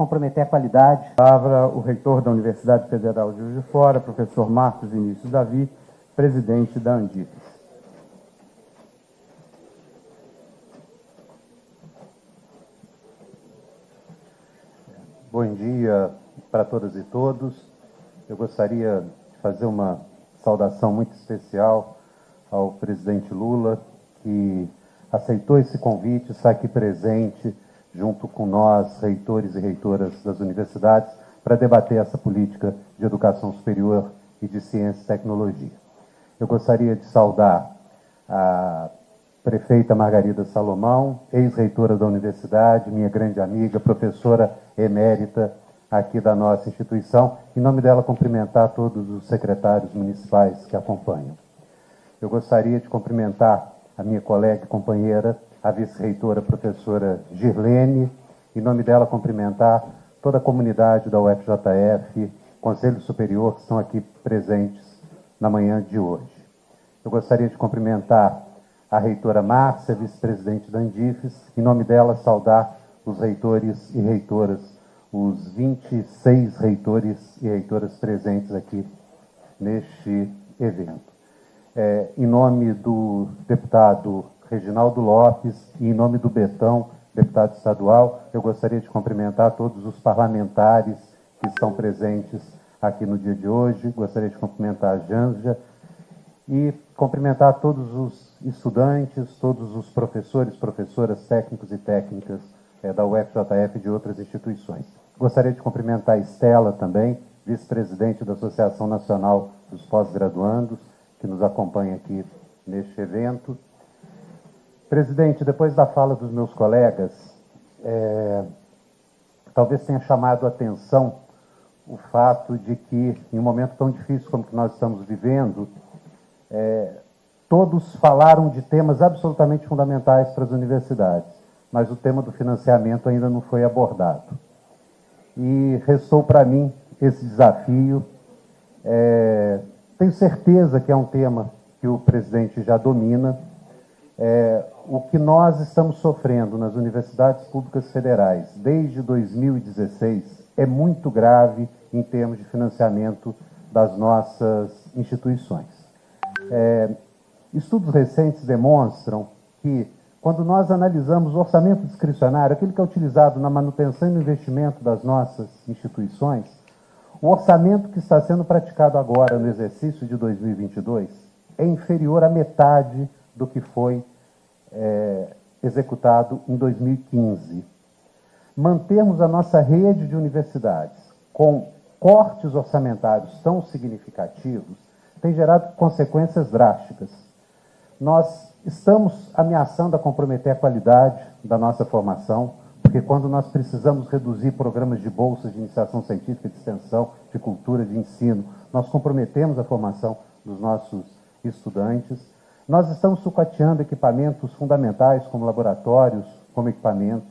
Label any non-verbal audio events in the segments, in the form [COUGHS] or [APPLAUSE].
comprometer a qualidade. Palavra o reitor da Universidade Federal de Juiz de Fora, professor Marcos Vinícius Davi, presidente da Andifes. Bom dia para todas e todos. Eu gostaria de fazer uma saudação muito especial ao presidente Lula, que aceitou esse convite, está aqui presente junto com nós, reitores e reitoras das universidades, para debater essa política de educação superior e de ciência e tecnologia. Eu gostaria de saudar a prefeita Margarida Salomão, ex-reitora da universidade, minha grande amiga, professora emérita aqui da nossa instituição, em nome dela cumprimentar todos os secretários municipais que acompanham. Eu gostaria de cumprimentar a minha colega e companheira, a vice-reitora professora Girlene, em nome dela cumprimentar toda a comunidade da UFJF, Conselho Superior, que estão aqui presentes na manhã de hoje. Eu gostaria de cumprimentar a reitora Márcia, vice-presidente da Andifes, em nome dela saudar os reitores e reitoras, os 26 reitores e reitoras presentes aqui neste evento. É, em nome do deputado Reginaldo Lopes e em nome do Betão, deputado estadual, eu gostaria de cumprimentar todos os parlamentares que estão presentes aqui no dia de hoje. Gostaria de cumprimentar a Janja e cumprimentar todos os estudantes, todos os professores, professoras, técnicos e técnicas é, da UFJF e de outras instituições. Gostaria de cumprimentar a Estela também, vice-presidente da Associação Nacional dos Pós-Graduandos, que nos acompanha aqui neste evento. Presidente, depois da fala dos meus colegas, é, talvez tenha chamado a atenção o fato de que, em um momento tão difícil como que nós estamos vivendo, é, todos falaram de temas absolutamente fundamentais para as universidades, mas o tema do financiamento ainda não foi abordado. E restou para mim esse desafio. É, tenho certeza que é um tema que o presidente já domina, é, o que nós estamos sofrendo nas universidades públicas federais desde 2016 é muito grave em termos de financiamento das nossas instituições. É, estudos recentes demonstram que, quando nós analisamos o orçamento discricionário, aquele que é utilizado na manutenção e no investimento das nossas instituições, o orçamento que está sendo praticado agora no exercício de 2022 é inferior à metade do que foi é, executado em 2015. Mantermos a nossa rede de universidades com cortes orçamentários tão significativos tem gerado consequências drásticas. Nós estamos ameaçando a comprometer a qualidade da nossa formação, porque quando nós precisamos reduzir programas de bolsas de iniciação científica, de extensão, de cultura, de ensino, nós comprometemos a formação dos nossos estudantes. Nós estamos sucateando equipamentos fundamentais, como laboratórios, como equipamentos.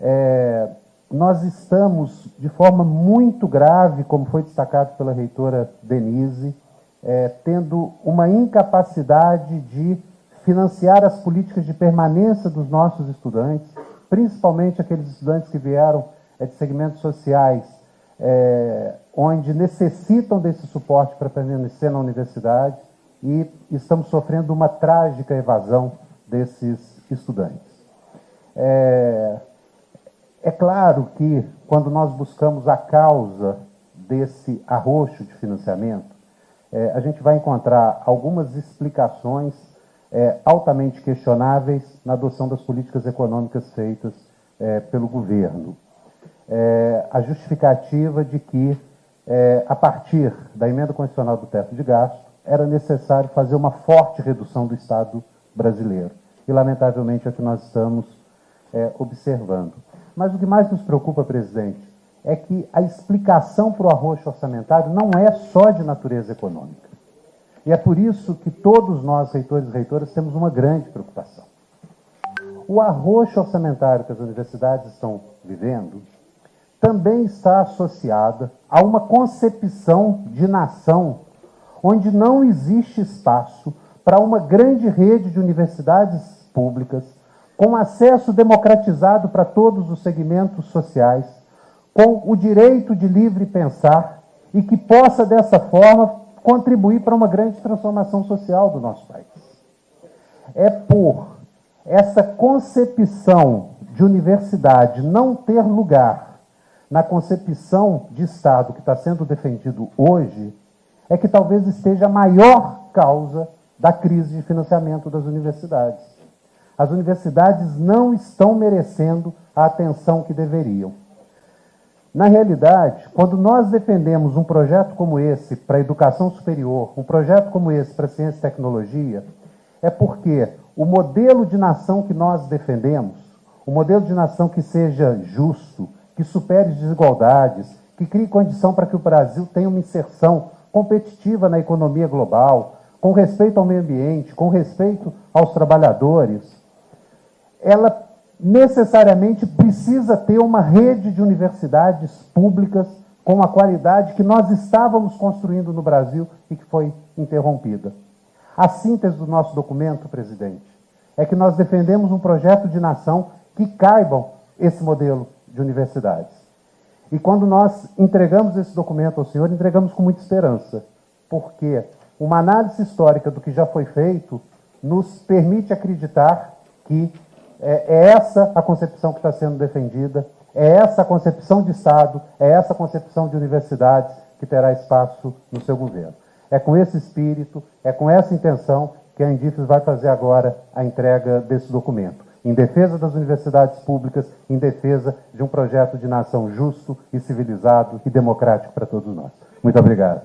É, nós estamos, de forma muito grave, como foi destacado pela reitora Denise, é, tendo uma incapacidade de financiar as políticas de permanência dos nossos estudantes, principalmente aqueles estudantes que vieram é, de segmentos sociais, é, onde necessitam desse suporte para permanecer na universidade e estamos sofrendo uma trágica evasão desses estudantes. É, é claro que, quando nós buscamos a causa desse arroxo de financiamento, é, a gente vai encontrar algumas explicações é, altamente questionáveis na adoção das políticas econômicas feitas é, pelo governo. É, a justificativa de que, é, a partir da emenda constitucional do teto de gasto, era necessário fazer uma forte redução do Estado brasileiro. E, lamentavelmente, é o que nós estamos é, observando. Mas o que mais nos preocupa, presidente, é que a explicação para o arroxo orçamentário não é só de natureza econômica. E é por isso que todos nós, reitores e reitoras, temos uma grande preocupação. O arroxo orçamentário que as universidades estão vivendo também está associada a uma concepção de nação onde não existe espaço para uma grande rede de universidades públicas, com acesso democratizado para todos os segmentos sociais, com o direito de livre pensar e que possa, dessa forma, contribuir para uma grande transformação social do nosso país. É por essa concepção de universidade não ter lugar na concepção de Estado que está sendo defendido hoje, é que talvez esteja a maior causa da crise de financiamento das universidades. As universidades não estão merecendo a atenção que deveriam. Na realidade, quando nós defendemos um projeto como esse para a educação superior, um projeto como esse para a ciência e tecnologia, é porque o modelo de nação que nós defendemos, o modelo de nação que seja justo, que supere desigualdades, que crie condição para que o Brasil tenha uma inserção competitiva na economia global, com respeito ao meio ambiente, com respeito aos trabalhadores, ela necessariamente precisa ter uma rede de universidades públicas com a qualidade que nós estávamos construindo no Brasil e que foi interrompida. A síntese do nosso documento, presidente, é que nós defendemos um projeto de nação que caibam esse modelo de universidades. E quando nós entregamos esse documento ao senhor, entregamos com muita esperança, porque uma análise histórica do que já foi feito nos permite acreditar que é, é essa a concepção que está sendo defendida, é essa a concepção de Estado, é essa a concepção de universidades que terá espaço no seu governo. É com esse espírito, é com essa intenção que a Indifes vai fazer agora a entrega desse documento, em defesa das universidades públicas, em defesa de um projeto de nação justo e civilizado e democrático para todos nós. Muito obrigado.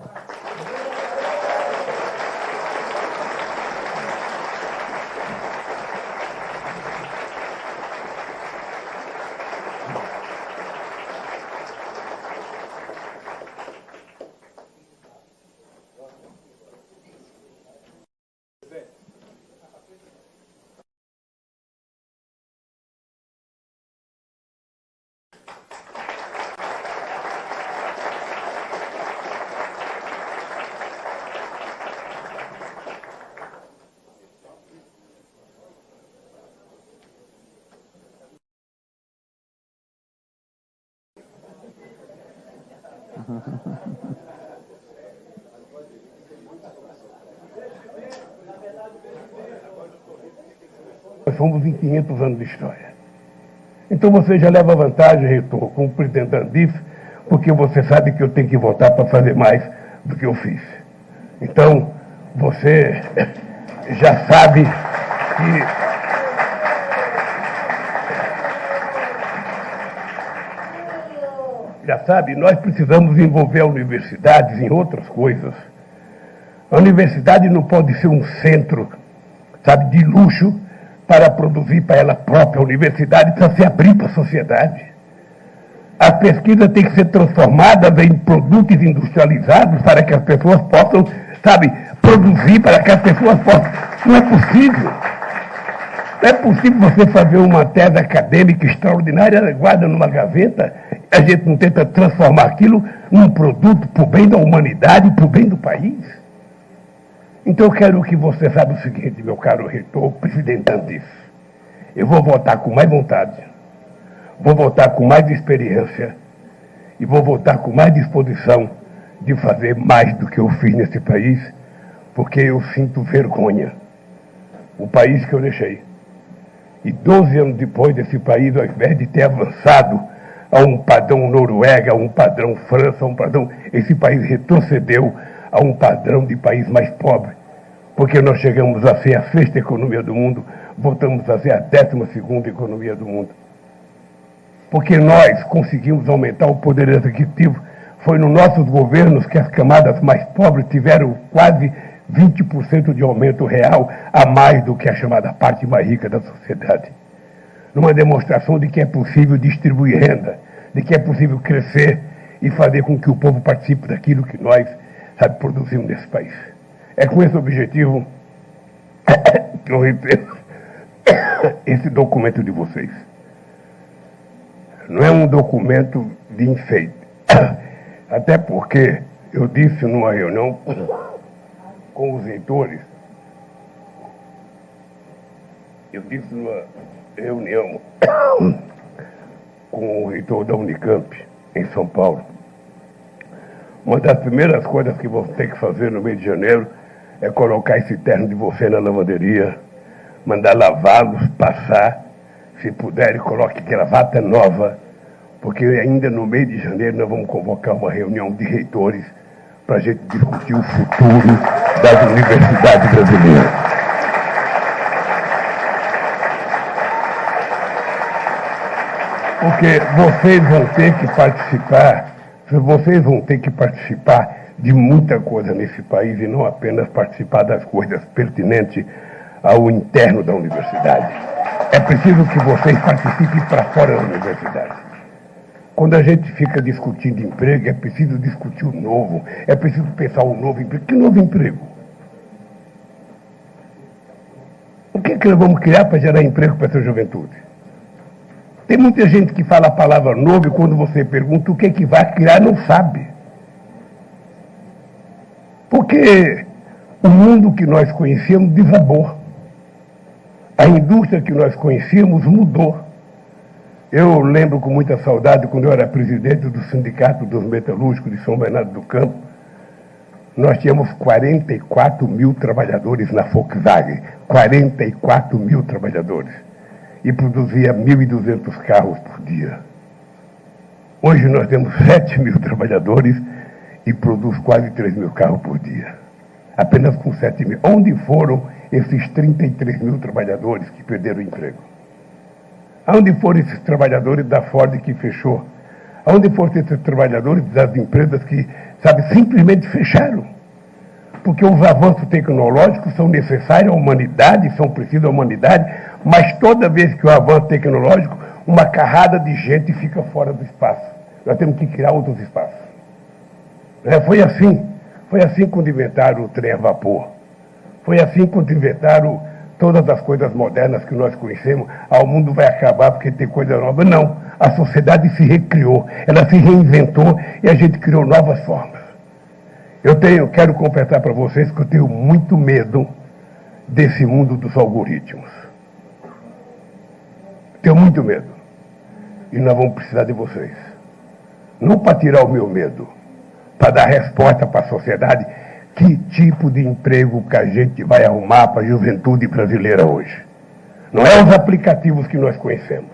Nós somos em 500 anos de história. Então você já leva vantagem, reitor, como presidente da porque você sabe que eu tenho que votar para fazer mais do que eu fiz. Então, você [LAUGHS] já sabe que já sabe, nós precisamos envolver a universidades em outras coisas. A universidade não pode ser um centro, sabe, de luxo para produzir para ela própria. A universidade precisa se abrir para a sociedade. A pesquisa tem que ser transformada em produtos industrializados para que as pessoas possam, sabe, produzir para que as pessoas possam. Não é possível. Não é possível você fazer uma tese acadêmica extraordinária, guarda numa gaveta, a gente não tenta transformar aquilo num produto para o bem da humanidade, para o bem do país. Então eu quero que você saiba o seguinte, meu caro reitor, presidente Andis. Eu vou votar com mais vontade, vou votar com mais experiência e vou votar com mais disposição de fazer mais do que eu fiz nesse país, porque eu sinto vergonha. O país que eu deixei. E 12 anos depois desse país, ao invés de ter avançado a um padrão Noruega, a um padrão França, a um padrão. Esse país retrocedeu a um padrão de país mais pobre. Porque nós chegamos a ser a sexta economia do mundo, voltamos a ser a décima segunda economia do mundo. Porque nós conseguimos aumentar o poder executivo. Foi nos nossos governos que as camadas mais pobres tiveram quase 20% de aumento real a mais do que a chamada parte mais rica da sociedade. Numa demonstração de que é possível distribuir renda, de que é possível crescer e fazer com que o povo participe daquilo que nós, sabe, produzimos nesse país. É com esse objetivo [COUGHS] que eu reitero [COUGHS] esse documento de vocês. Não é um documento de enfeite. [COUGHS] Até porque eu disse numa reunião com os leitores, eu disse numa reunião com o reitor da Unicamp, em São Paulo. Uma das primeiras coisas que vou ter que fazer no mês de janeiro é colocar esse terno de você na lavanderia, mandar lavá-los, passar, se puder, coloque gravata nova, porque ainda no mês de janeiro nós vamos convocar uma reunião de reitores para a gente discutir o futuro das universidades brasileiras. Porque vocês vão ter que participar, vocês vão ter que participar de muita coisa nesse país e não apenas participar das coisas pertinentes ao interno da universidade. É preciso que vocês participem para fora da universidade. Quando a gente fica discutindo emprego, é preciso discutir o novo, é preciso pensar o novo emprego. Que novo emprego? O que, é que nós vamos criar para gerar emprego para essa juventude? Tem muita gente que fala a palavra novo e quando você pergunta o que, é que vai criar, não sabe. Porque o mundo que nós conhecíamos desabou. A indústria que nós conhecíamos mudou. Eu lembro com muita saudade quando eu era presidente do Sindicato dos Metalúrgicos de São Bernardo do Campo. Nós tínhamos 44 mil trabalhadores na Volkswagen. 44 mil trabalhadores e produzia 1.200 carros por dia. Hoje nós temos 7 mil trabalhadores e produz quase 3 mil carros por dia. Apenas com 7 mil. Onde foram esses 33 mil trabalhadores que perderam o emprego? Onde foram esses trabalhadores da Ford que fechou? Onde foram esses trabalhadores das empresas que, sabe, simplesmente fecharam? Porque os avanços tecnológicos são necessários à humanidade, são precisos à humanidade, mas toda vez que o avanço tecnológico, uma carrada de gente fica fora do espaço. Nós temos que criar outros espaços. É, foi assim. Foi assim quando inventaram o trem a vapor. Foi assim quando inventaram todas as coisas modernas que nós conhecemos. Ah, o mundo vai acabar porque tem coisa nova. Não. A sociedade se recriou. Ela se reinventou e a gente criou novas formas. Eu tenho, quero confessar para vocês que eu tenho muito medo desse mundo dos algoritmos. Tenho muito medo. E nós vamos precisar de vocês. Não para tirar o meu medo, para dar resposta para a sociedade que tipo de emprego que a gente vai arrumar para a juventude brasileira hoje. Não é os aplicativos que nós conhecemos.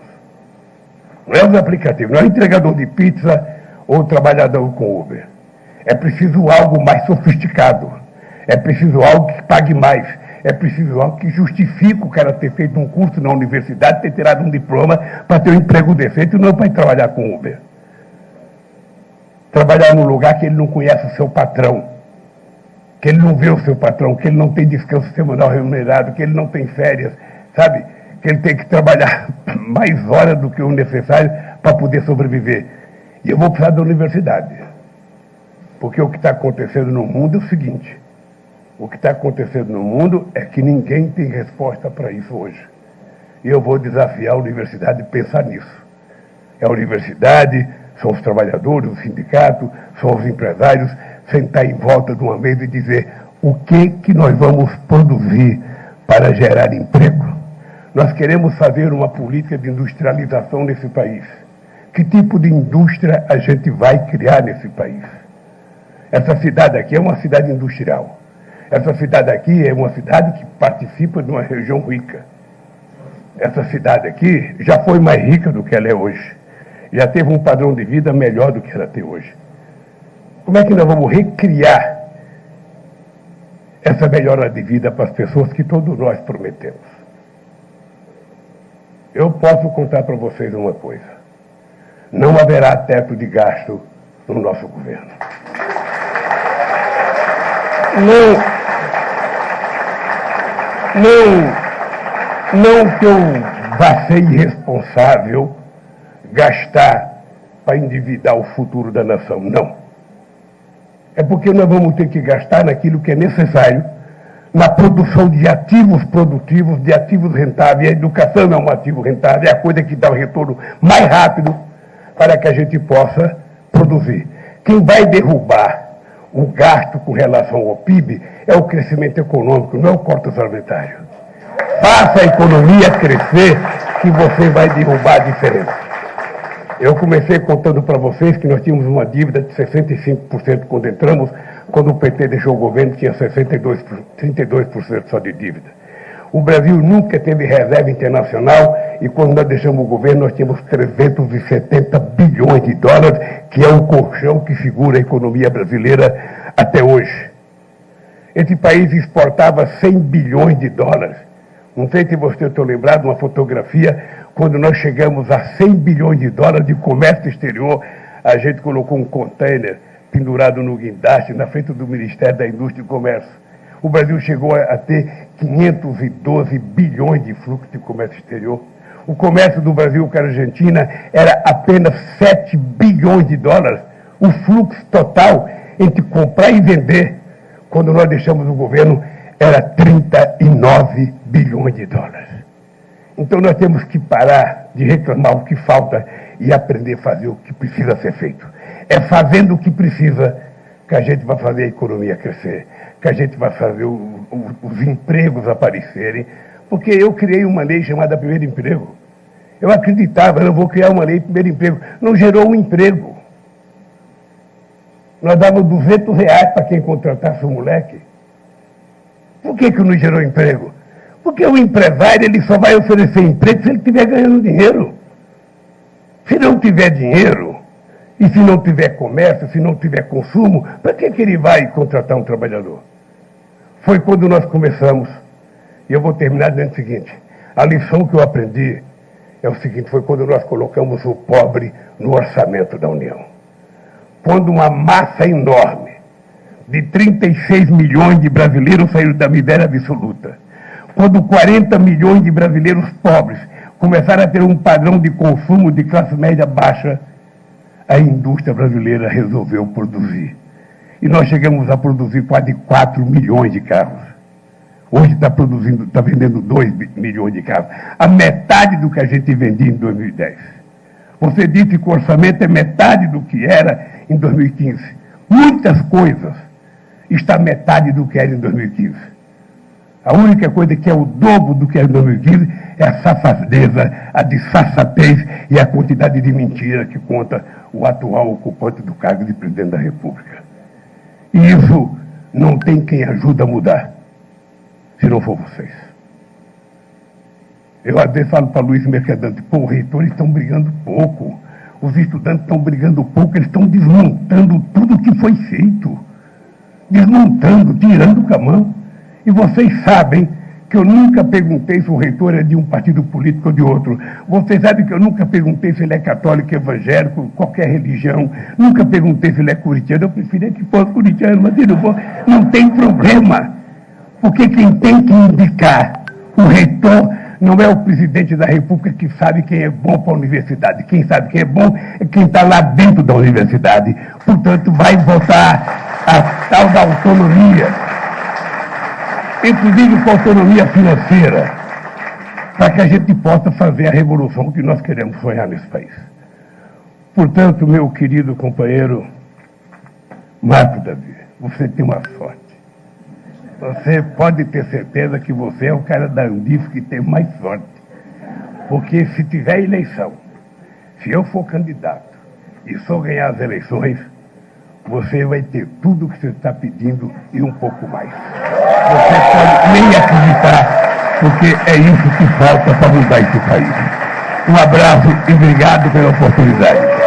Não é os aplicativos, não é entregador de pizza ou trabalhador com Uber. É preciso algo mais sofisticado. É preciso algo que pague mais é preciso algo que justifique o cara ter feito um curso na universidade, ter tirado um diploma para ter um emprego decente e não para ir trabalhar com Uber. Trabalhar num lugar que ele não conhece o seu patrão, que ele não vê o seu patrão, que ele não tem descanso semanal remunerado, que ele não tem férias, sabe? Que ele tem que trabalhar [LAUGHS] mais horas do que o necessário para poder sobreviver. E eu vou precisar da universidade. Porque o que está acontecendo no mundo é o seguinte: o que está acontecendo no mundo é que ninguém tem resposta para isso hoje. E eu vou desafiar a universidade a pensar nisso. É a universidade, são os trabalhadores, o sindicato, são os empresários, sentar em volta de uma mesa e dizer o que, que nós vamos produzir para gerar emprego. Nós queremos fazer uma política de industrialização nesse país. Que tipo de indústria a gente vai criar nesse país? Essa cidade aqui é uma cidade industrial. Essa cidade aqui é uma cidade que participa de uma região rica. Essa cidade aqui já foi mais rica do que ela é hoje. Já teve um padrão de vida melhor do que ela tem hoje. Como é que nós vamos recriar essa melhora de vida para as pessoas que todos nós prometemos? Eu posso contar para vocês uma coisa. Não haverá teto de gasto no nosso governo. Não não, não que eu vá ser irresponsável gastar para endividar o futuro da nação, não. É porque nós vamos ter que gastar naquilo que é necessário, na produção de ativos produtivos, de ativos rentáveis. A educação é um ativo rentável, é a coisa que dá o retorno mais rápido para que a gente possa produzir. Quem vai derrubar o gasto com relação ao PIB é o crescimento econômico, não é o corte orçamentário. Faça a economia crescer que você vai derrubar a diferença. Eu comecei contando para vocês que nós tínhamos uma dívida de 65% quando entramos, quando o PT deixou o governo tinha 62, 32% só de dívida. O Brasil nunca teve reserva internacional e quando nós deixamos o governo nós tínhamos 370 bilhões de dólares, que é o colchão que segura a economia brasileira até hoje. Esse país exportava 100 bilhões de dólares. Não sei se você está lembrado uma fotografia, quando nós chegamos a 100 bilhões de dólares de comércio exterior, a gente colocou um container pendurado no guindaste na frente do Ministério da Indústria e Comércio o Brasil chegou a ter 512 bilhões de fluxo de comércio exterior. O comércio do Brasil com a Argentina era apenas 7 bilhões de dólares. O fluxo total entre comprar e vender, quando nós deixamos o governo, era 39 bilhões de dólares. Então nós temos que parar de reclamar o que falta e aprender a fazer o que precisa ser feito. É fazendo o que precisa que a gente vai fazer a economia crescer que a gente vai fazer o, o, os empregos aparecerem, porque eu criei uma lei chamada Primeiro Emprego. Eu acreditava, eu vou criar uma lei primeiro emprego. Não gerou um emprego. Nós dávamos 200 reais para quem contratasse o moleque. Por que, que não gerou emprego? Porque o empresário ele só vai oferecer emprego se ele estiver ganhando dinheiro. Se não tiver dinheiro, e se não tiver comércio, se não tiver consumo, para que, que ele vai contratar um trabalhador? Foi quando nós começamos, e eu vou terminar dizendo o seguinte: a lição que eu aprendi é o seguinte: foi quando nós colocamos o pobre no orçamento da União. Quando uma massa enorme de 36 milhões de brasileiros saíram da miséria absoluta. Quando 40 milhões de brasileiros pobres começaram a ter um padrão de consumo de classe média baixa, a indústria brasileira resolveu produzir. E nós chegamos a produzir quase 4 milhões de carros. Hoje está produzindo, está vendendo 2 milhões de carros. A metade do que a gente vendia em 2010. Você disse que o orçamento é metade do que era em 2015. Muitas coisas está metade do que era em 2015. A única coisa que é o dobro do que era em 2015 é a safadeza, a disfarçatez e a quantidade de mentira que conta o atual ocupante do cargo de presidente da República. E isso não tem quem ajude a mudar, se não for vocês. Eu às vezes falo para Luiz Mercadante, pô, reitores estão brigando pouco, os estudantes estão brigando pouco, eles estão desmontando tudo que foi feito. Desmontando, tirando com a mão. E vocês sabem que eu nunca perguntei se o reitor é de um partido político ou de outro. Você sabe que eu nunca perguntei se ele é católico, evangélico, qualquer religião. Nunca perguntei se ele é curitiano. Eu preferia que fosse curitiano, mas ele não, for, não tem problema. Porque quem tem que indicar o reitor não é o presidente da República que sabe quem é bom para a universidade. Quem sabe quem é bom é quem está lá dentro da universidade. Portanto, vai votar a tal da autonomia inclusive com autonomia financeira, para que a gente possa fazer a revolução que nós queremos sonhar nesse país. Portanto, meu querido companheiro Marco Davi, você tem uma sorte. Você pode ter certeza que você é o cara da Andif que tem mais sorte. Porque se tiver eleição, se eu for candidato e só ganhar as eleições, você vai ter tudo o que você está pedindo e um pouco mais. Você pode nem acreditar, porque é isso que falta para mudar esse país. Um abraço e obrigado pela oportunidade.